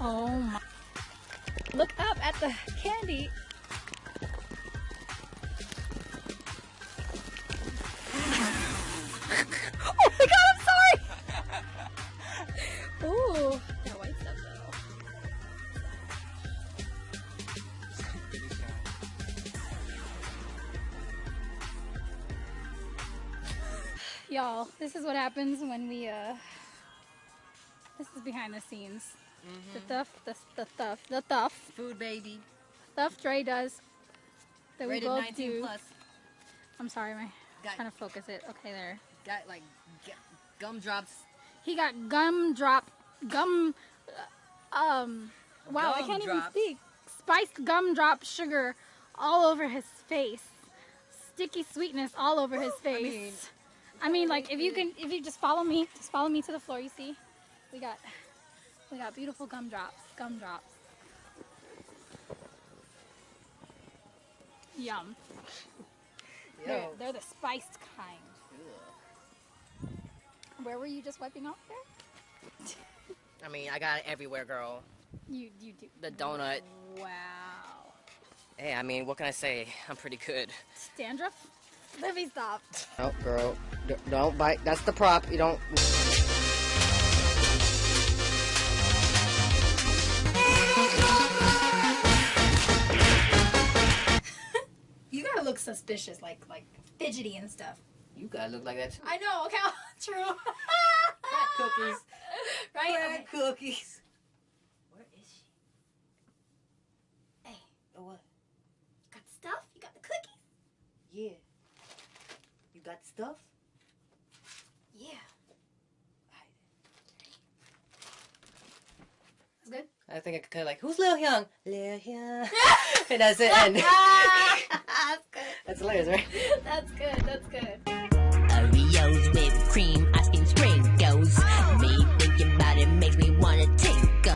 Oh my. Look up at the candy. oh my god, I'm sorry! Ooh, that white stuff though. Y'all, this is what happens when we, uh, this is behind the scenes. The stuff, the, the stuff, the stuff, Food baby. Dre does that we Rated both 19 do. plus. I'm sorry, my Got- trying to focus it. Okay, there. Got like gu- gumdrops. He got gumdrop, gum, uh, um, wow, I can't even speak. Spiced gumdrop sugar all over his face. Sticky sweetness all over his face. I mean, like if you can, if you just follow me, just follow me to the floor. You see, we got, we got beautiful gumdrops, gumdrops. Yum. They're, they're the spiced kind. Where were you just wiping off there? I mean, I got it everywhere, girl. You you do. The donut. Wow. Hey, I mean, what can I say? I'm pretty good. Dandruff? Let me stop. Oh, girl. D- don't bite. That's the prop. You don't. You gotta look suspicious, like like fidgety and stuff. You gotta look like that too. I know. Okay, true. Crack cookies. right? Crack Okay. cookies. Where is she? Hey, Oh, what? You got the stuff? You got the cookies? Yeah. You got stuff? Yeah. That's good. I think I could kind of like, who's Lil Hyung? Lil Hyung. and that's it. And That's? That's good. That's good.